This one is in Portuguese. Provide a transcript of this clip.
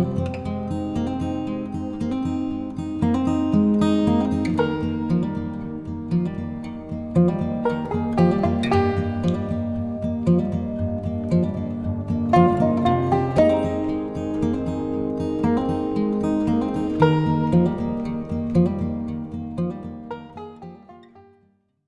Música